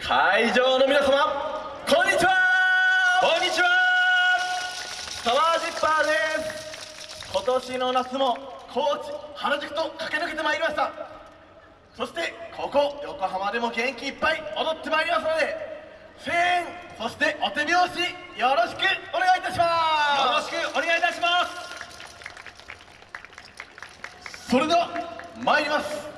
会場の皆様こんにちは。こんにちは。川ジッパーです。今年の夏も高知原宿と駆け抜けてまいりました。そしてここ横浜でも元気いっぱい踊ってまいりますので声援そしてお手拍子よろしくお願いいたします。よろしくお願いいたします。それでは参ります。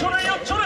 書類を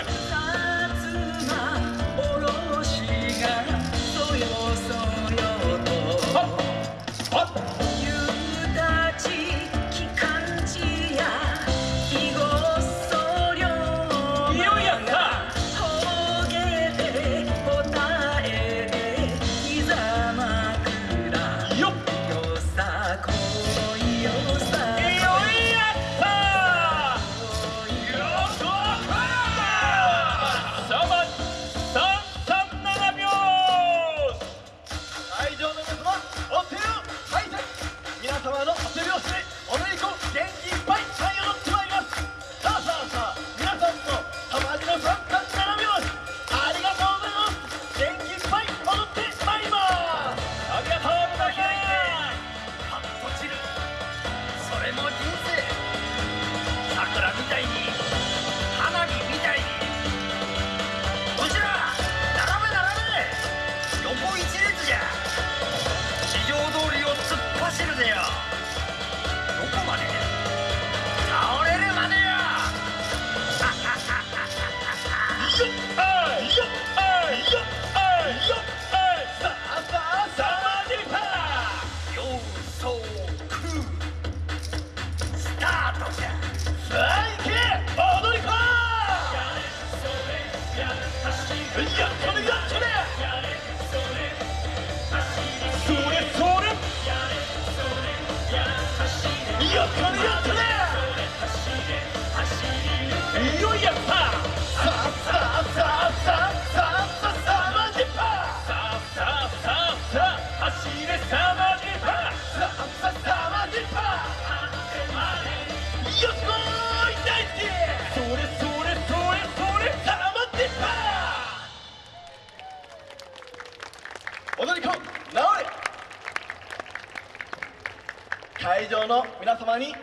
会場の皆様にぜ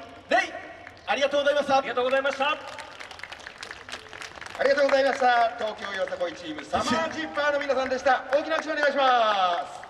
ひありがとうございました。ありがとうございました。ありがとうございました。東京よさこいチームサマージッパーの皆さんでした。大きな拍手お願いします。